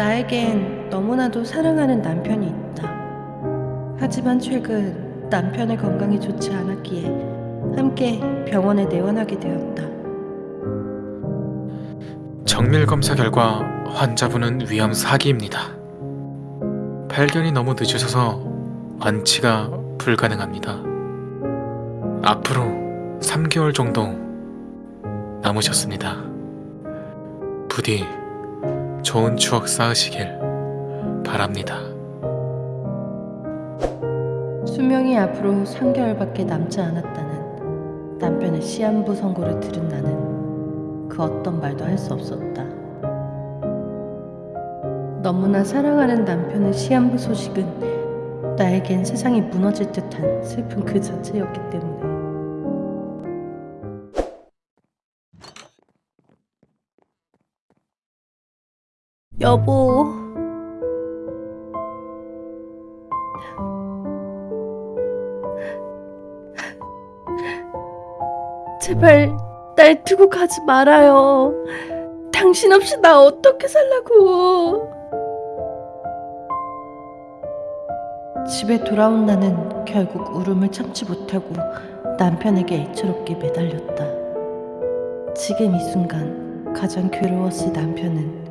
나에겐 너무나도 사랑하는 남편이 있다. 하지만 최근 남편의 건강이 좋지 않았기에 함께 병원에 내원하게 되었다. 정밀 검사 결과 환자분은 위암 4기입니다. 발견이 너무 늦으셔서 완치가 불가능합니다. 앞으로 3개월 정도 남으셨습니다. 부디 좋은 추억 쌓으시길 바랍니다. 수명이 앞으로 3개월밖에 남지 않았다는 남편의 시한부 선고를 들은 나는 그 어떤 말도 할 수 없었다. 너무나 사랑하는 남편의 시한부 소식은 나에겐 세상이 무너질 듯한 슬픔 그 자체였기 때문에 여보 제발 날 두고 가지 말아요. 당신 없이 나 어떻게 살라고. 집에 돌아온 나는 결국 울음을 참지 못하고 남편에게 애처롭게 매달렸다. 지금 이 순간 가장 괴로웠을 남편은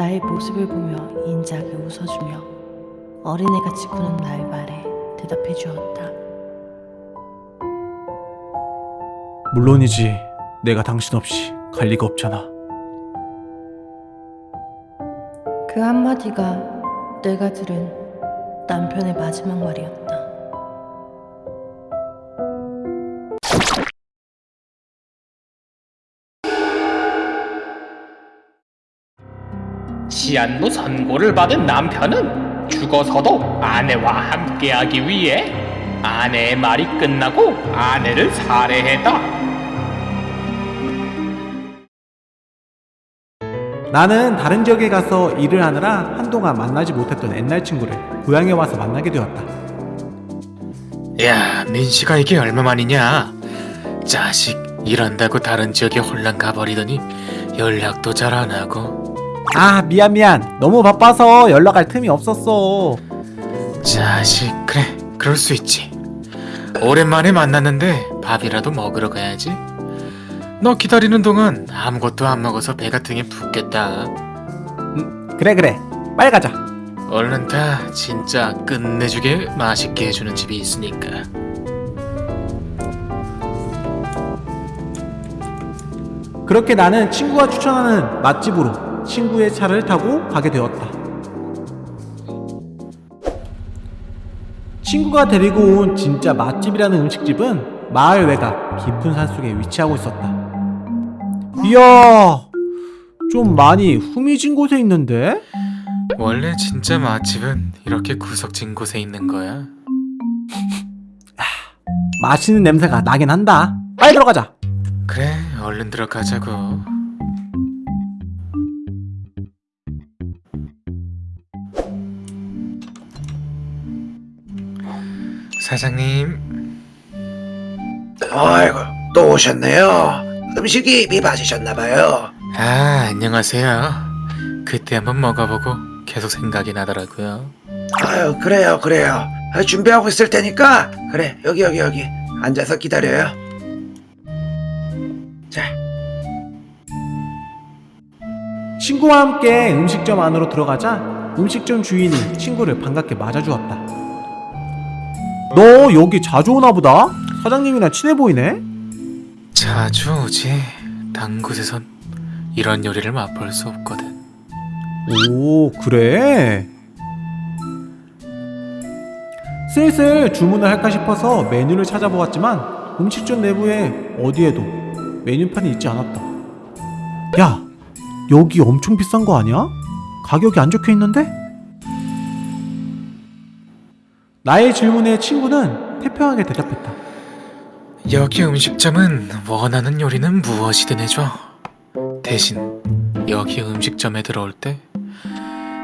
나의 모습을 보며 인자하게 웃어주며 어린애같이 구는 나의 말에 대답해 주었다. 물론이지. 내가 당신 없이 갈 리가 없잖아. 그 한마디가 내가 들은 남편의 마지막 말이었다. 시한부 선고를 받은 남편은 죽어서도 아내와 함께하기 위해 아내의 말이 끝나고 아내를 살해했다. 나는 다른 지역에 가서 일을 하느라 한동안 만나지 못했던 옛날 친구를 고향에 와서 만나게 되었다. 야, 민씨가 이게 얼마만이냐? 자식, 일한다고 다른 지역에 홀랑 가버리더니 연락도 잘 안 하고. 아, 미안 미안. 너무 바빠서 연락할 틈이 없었어. 자식, 그래, 그럴 수 있지. 오랜만에 만났는데 밥이라도 먹으러 가야지. 너 기다리는 동안 아무것도 안 먹어서 배가 등에 붓겠다. 그래 그래. 빨리 가자. 얼른 다 진짜 끝내주게 맛있게 해주는 집이 있으니까. 그렇게 나는 친구가 추천하는 맛집으로 친구의 차를 타고 가게 되었다. 친구가 데리고 온 진짜 맛집이라는 음식집은 마을 외곽 깊은 산속에 위치하고 있었다. 이야, 좀 많이 후미진 곳에 있는데? 원래 진짜 맛집은 이렇게 구석진 곳에 있는 거야. 맛있는 냄새가 나긴 한다. 빨리 들어가자. 그래, 얼른 들어가자고. 사장님, 아이고 또 오셨네요. 음식이 입이 맞으셨나봐요. 아 안녕하세요. 그때 한번 먹어보고 계속 생각이 나더라고요. 아유 그래요 그래요. 아, 준비하고 있을 테니까 그래 여기 여기 여기 앉아서 기다려요. 자 친구와 함께 음식점 안으로 들어가자 음식점 주인이 친구를 반갑게 맞아주었다. 너 여기 자주 오나 보다? 사장님이랑 친해 보이네? 자주 오지. 단 곳에선 이런 요리를 맛볼 수 없거든. 오, 그래? 슬슬 주문을 할까 싶어서 메뉴를 찾아보았지만 음식점 내부에 어디에도 메뉴판이 있지 않았다. 야, 여기 엄청 비싼 거 아니야? 가격이 안 적혀 있는데? 나의 질문에 친구는 태평하게 대답했다. 여기 음식점은 원하는 요리는 무엇이든 해줘. 대신 여기 음식점에 들어올 때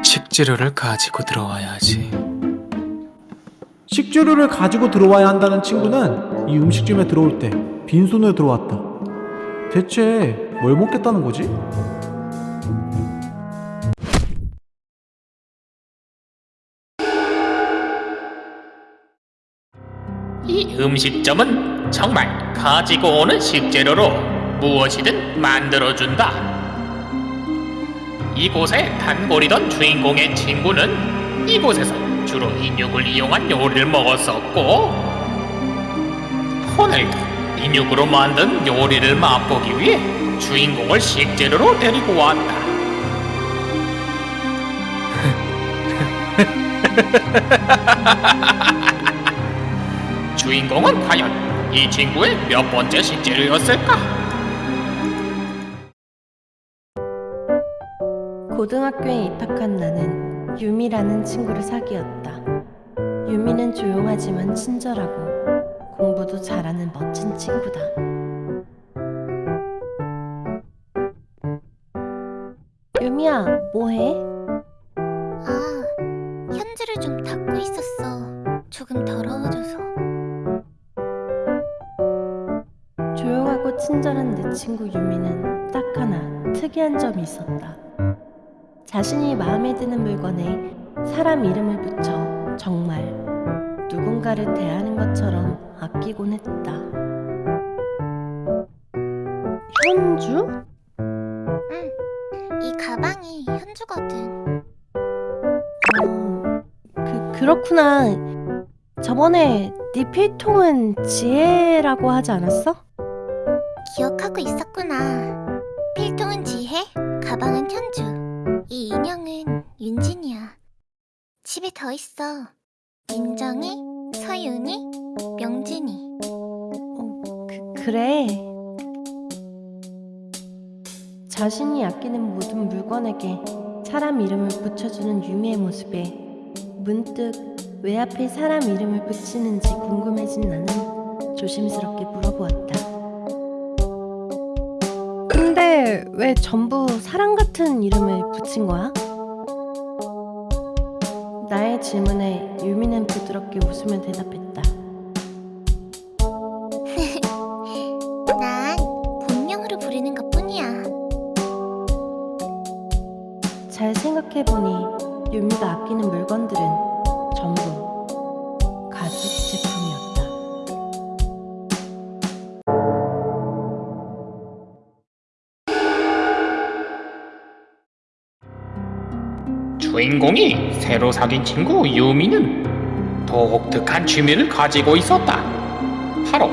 식재료를 가지고 들어와야 하지. 식재료를 가지고 들어와야 한다는 친구는 이 음식점에 들어올 때 빈손으로 들어왔다. 대체 뭘 먹겠다는 거지? 이 음식점은 정말 가지고 오는 식재료로 무엇이든 만들어준다. 이곳에 단골이던 주인공의 친구는 이곳에서 주로 인육을 이용한 요리를 먹었었고 오늘도 인육으로 만든 요리를 맛보기 위해 주인공을 식재료로 데리고 왔다. 주인공은 과연 이 친구의 몇 번째 식재료였을까? 고등학교에 입학한 나는 유미라는 친구를 사귀었다. 유미는 조용하지만 친절하고 공부도 잘하는 멋진 친구다. 유미야, 뭐해? 친구 유미는 딱 하나 특이한 점이 있었다. 자신이 마음에 드는 물건에 사람 이름을 붙여 정말 누군가를 대하는 것처럼 아끼곤 했다. 현주? 응, 이 가방이 현주거든. 어, 그, 그렇구나. 저번에 네 필통은 지혜라고 하지 않았어? 기억하고 있었구나. 필통은 지혜, 가방은 현주. 이 인형은 윤진이야. 집에 더 있어. 민정이, 서윤이, 명진이. 그, 그래. 자신이 아끼는 모든 물건에게 사람 이름을 붙여주는 유미의 모습에 문득 왜 하필 사람 이름을 붙이는지 궁금해진 나는 조심스럽게 물어보았다. 왜 전부 사람 같은 이름을 붙인 거야? 나의 질문에 유미는 부드럽게 웃으며 대답했다. 주인공이 새로 사귄 친구 유미는 독특한 취미를 가지고 있었다. 바로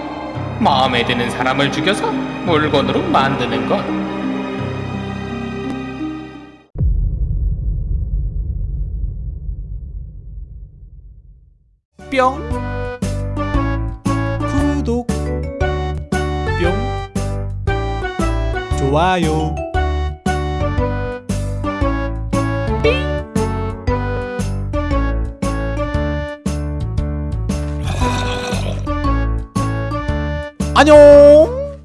마음에 드는 사람을 죽여서 물건으로 만드는 것. 뿅 구독 뿅 좋아요 안녕